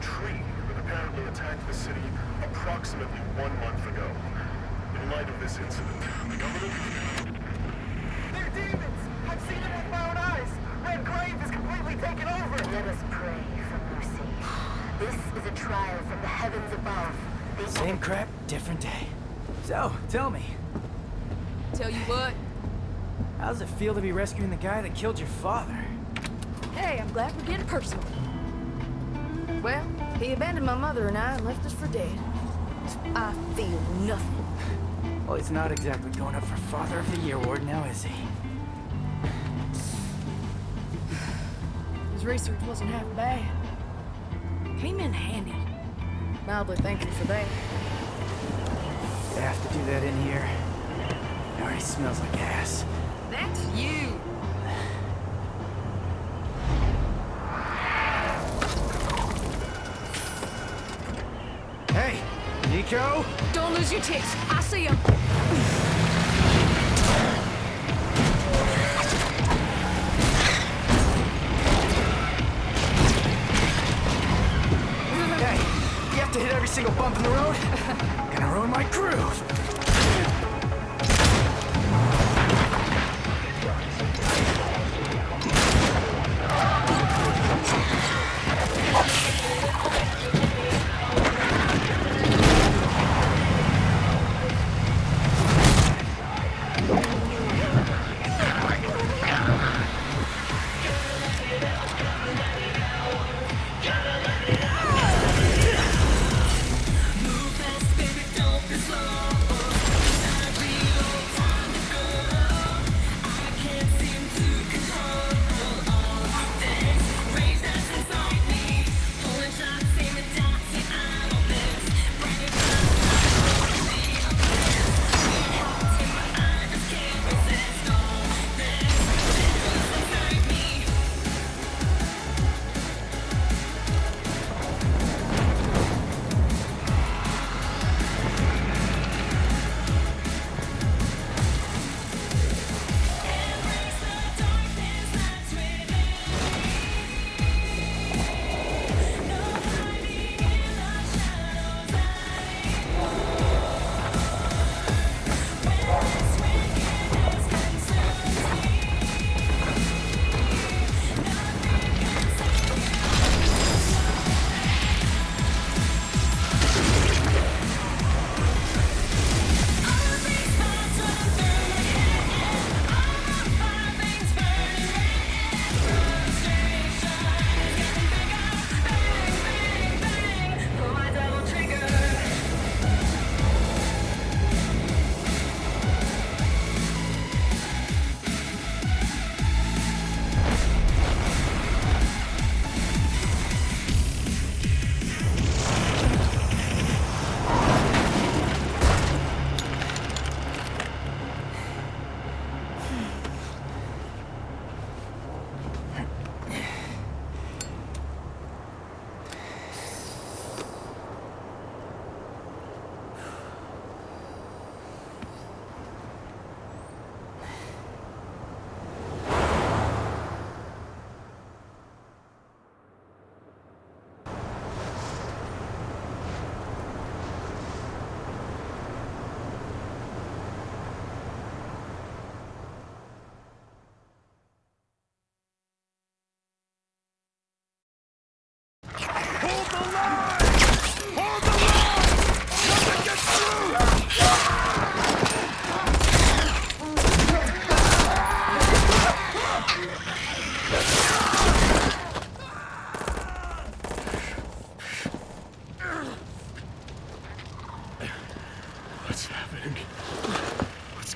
tree that apparently attacked the city approximately one month ago. In light of this incident, the government... They're demons! I've seen them with my own eyes! Red Grave is completely taken over! Let us pray for mercy. This is a trial from the heavens above. The Same crap, different day. So, tell me, Tell you what, how does it feel to be rescuing the guy that killed your father? hey, I'm glad we're getting personal. Well, he abandoned my mother and I and left us for dead. I feel nothing. Well, he's not exactly going up for Father of the Year award now, is he? His research wasn't half bad. Came in handy. Mildly thankful for that. You have to do that in here. It already smells like ass. That's you! Hey, Nico? Don't lose your tits. I see him. Hey, you have to hit every single bump in the road? Gonna ruin my groove.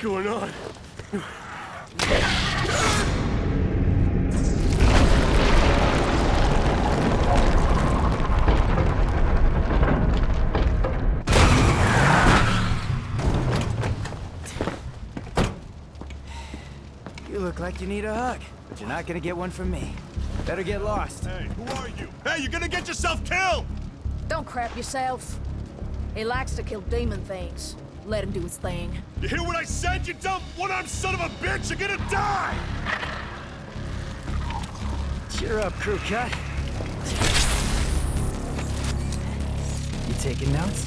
Going on? You look like you need a hug, but you're not gonna get one from me. Better get lost. Hey, who are you? Hey, you're gonna get yourself killed! Don't crap yourself. He likes to kill demon things. Let him do his thing. You hear what I said, you dumb one-armed son of a bitch? You're gonna die! Cheer up, crew cut. You taking notes?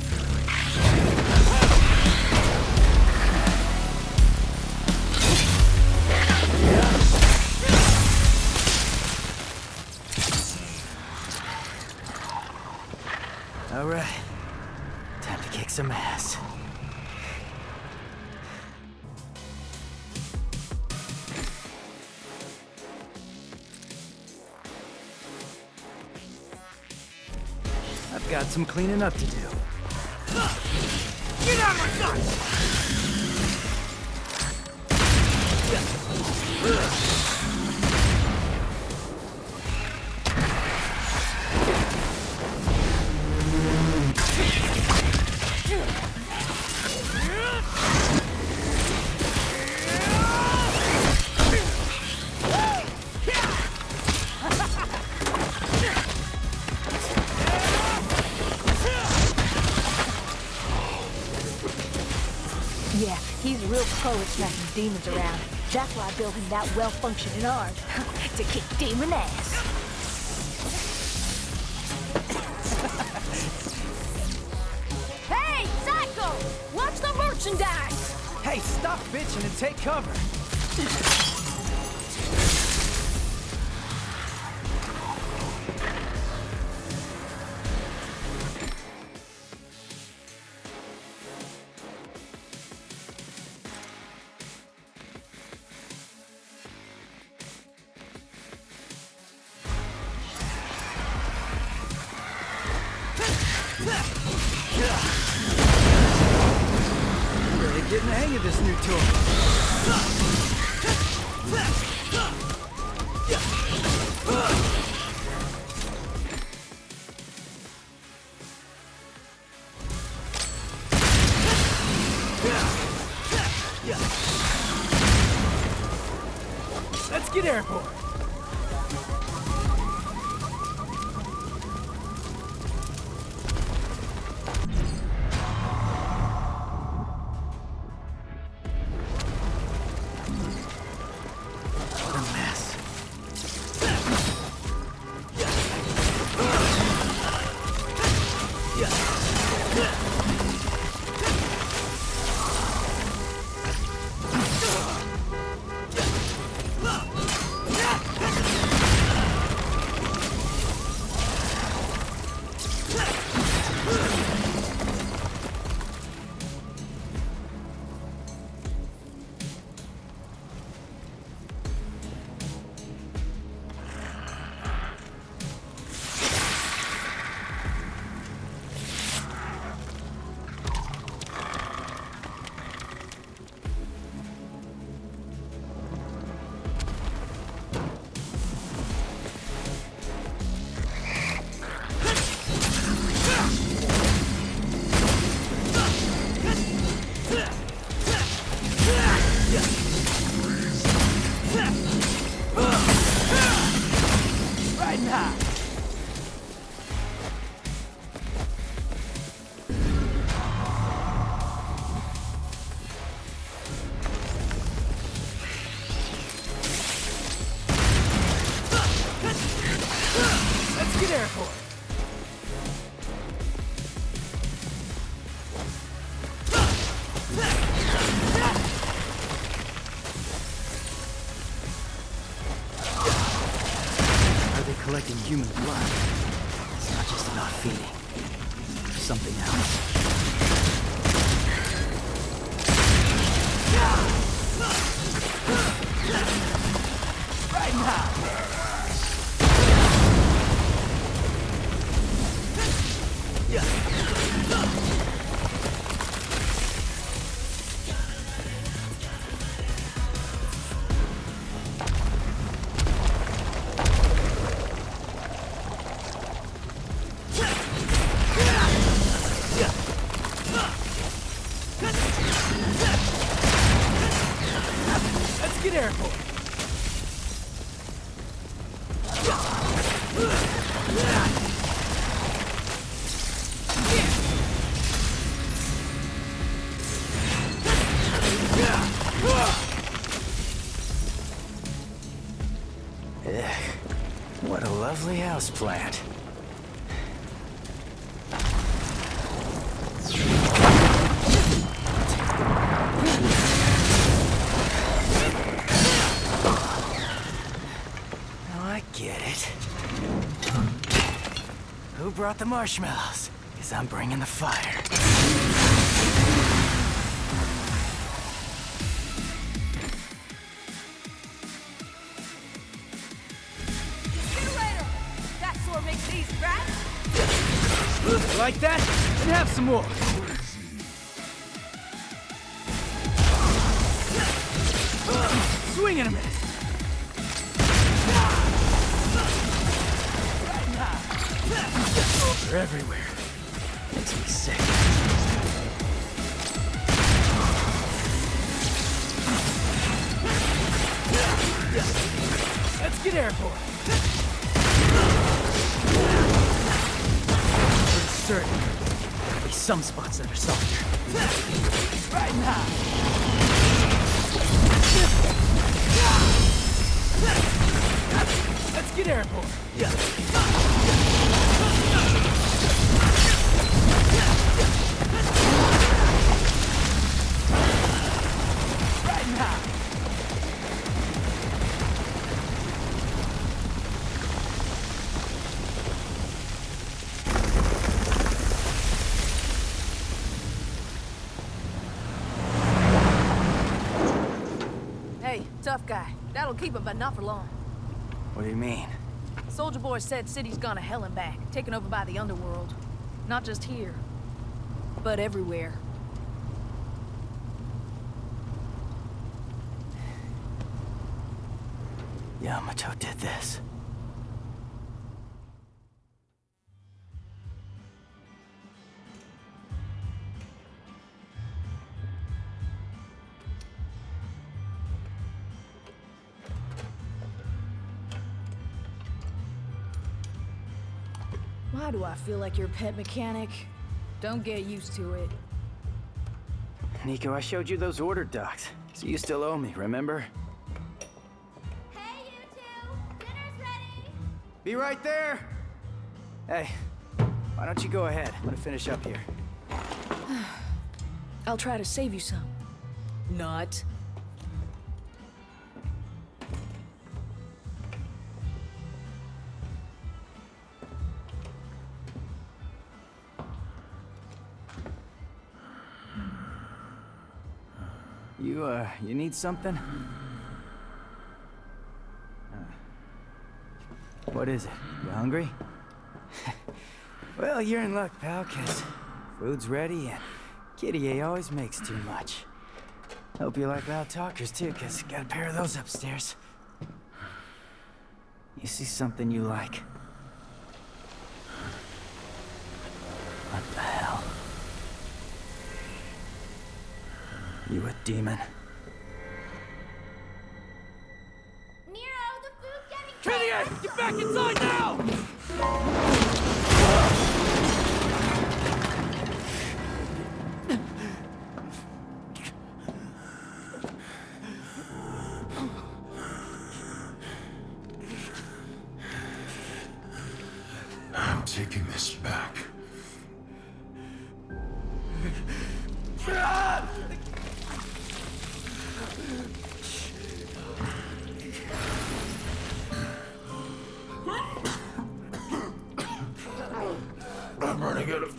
All right. Time to kick some ass. Got some cleaning up to do. Get out of my sight! Demons around. That's why I built him that well-functioning arm. to kick demon ass. Hey, Psycho! Watch the merchandise! Hey, stop bitching and take cover. Really getting the hang of this new tool. Let's get airborne. Get houseplant. Now I get it. Who brought the marshmallows? Because I'm bringing the fire. Some more. Swing in a minute. They're everywhere. Makes me sick. Let's get airborne. Pretty certain there'll be some spots that are softer. Right now. Let's get airborne. Right Hey, tough guy. That'll keep him, but not for long. What do you mean? Soldier Boy said city's gone to hell and back, taken over by the underworld. Not just here, but everywhere. Yamato did this. Why do I feel like your pet mechanic? Don't get used to it. Nico, I showed you those order docs, so you still owe me, remember? Hey, you two! Dinner's ready! Be right there! Hey, why don't you go ahead? I'm gonna finish up here. I'll try to save you some. Not. You, uh, you need something? Uh, What is it? You hungry? well, you're in luck, pal, 'cause food's ready and Kyrie always makes too much. Hope you like loud talkers, too, 'cause got a pair of those upstairs. You see something you like? What the You a demon? Nero, the food's getting Kyrie, get back inside now!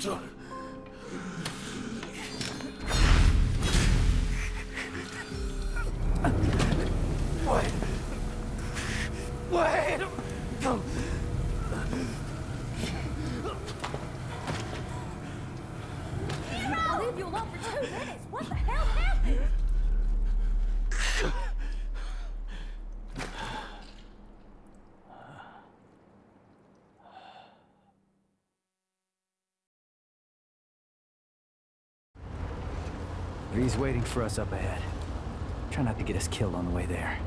Time. Wait! Wait! I'll leave you alone for two minutes. What the hell happened? He's waiting for us up ahead. Try not to get us killed on the way there.